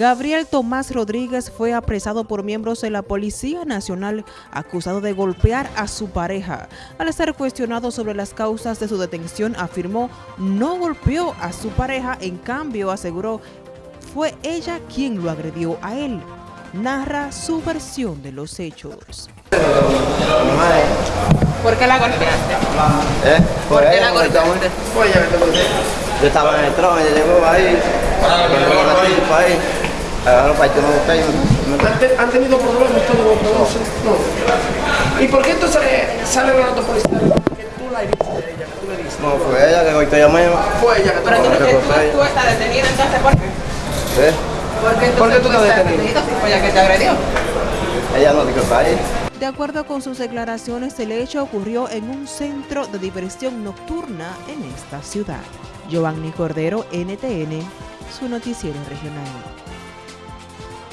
Gabriel Tomás Rodríguez fue apresado por miembros de la Policía Nacional acusado de golpear a su pareja. Al ser cuestionado sobre las causas de su detención, afirmó no golpeó a su pareja, en cambio aseguró fue ella quien lo agredió a él. Narra su versión de los hechos. ¿Por qué la golpeaste? ¿Eh? ¿Por qué ella, la golpeaste? Golpeó. Yo estaba en el trono, llegó ahí, cuando llegó la tipa ahí, para me- ¿Han, te- tenido problemas todos entonces? No. ¿Y por qué entonces sale la nota policial que tú la heriste a ella, que tú le diste? No, fue ella que golpeó a mí. Fue ella que tú Pero tú, tú, tú estás detenido entonces, ¿por qué? ¿Eh? ¿Por qué, ¿Por qué tú estás detenido? si fue ella que te agredió? Ella no dijo para ahí. De acuerdo con sus declaraciones, el hecho ocurrió en un centro de diversión nocturna en esta ciudad. Giovanni Cordero, NTN, su noticiero regional.